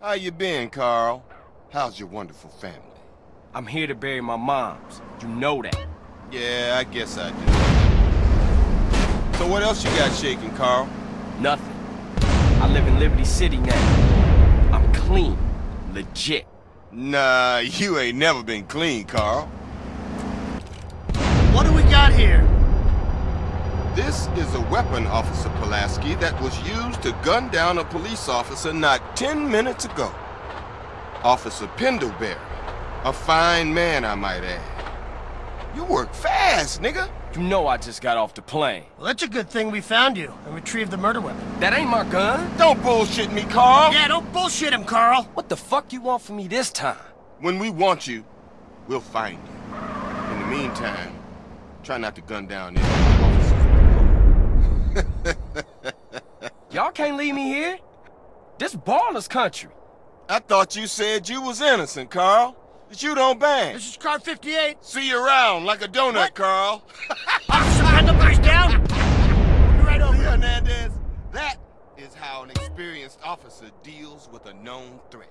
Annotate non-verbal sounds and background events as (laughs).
How you been, Carl? How's your wonderful family? I'm here to bury my moms. You know that. Yeah, I guess I do. So what else you got shaking, Carl? Nothing. I live in Liberty City now. I'm clean. Legit. Nah, you ain't never been clean, Carl. What do we got here? This is a weapon, Officer Pulaski, that was used to gun down a police officer not 10 minutes ago. Officer Pendelbury. A fine man, I might add. You work fast, nigga. You know I just got off the plane. Well, that's a good thing we found you and retrieved the murder weapon. That ain't my gun. Don't bullshit me, Carl. Yeah, don't bullshit him, Carl. What the fuck you want from me this time? When we want you, we'll find you. In the meantime, try not to gun down any Y'all can't leave me here. This Ballas country. I thought you said you was innocent, Carl. That you don't bang. This is car 58. See you around like a donut, What? Carl. (laughs) Officer Pendelbury's down. We'll be right over. Hernandez, that is how an experienced officer deals with a known threat.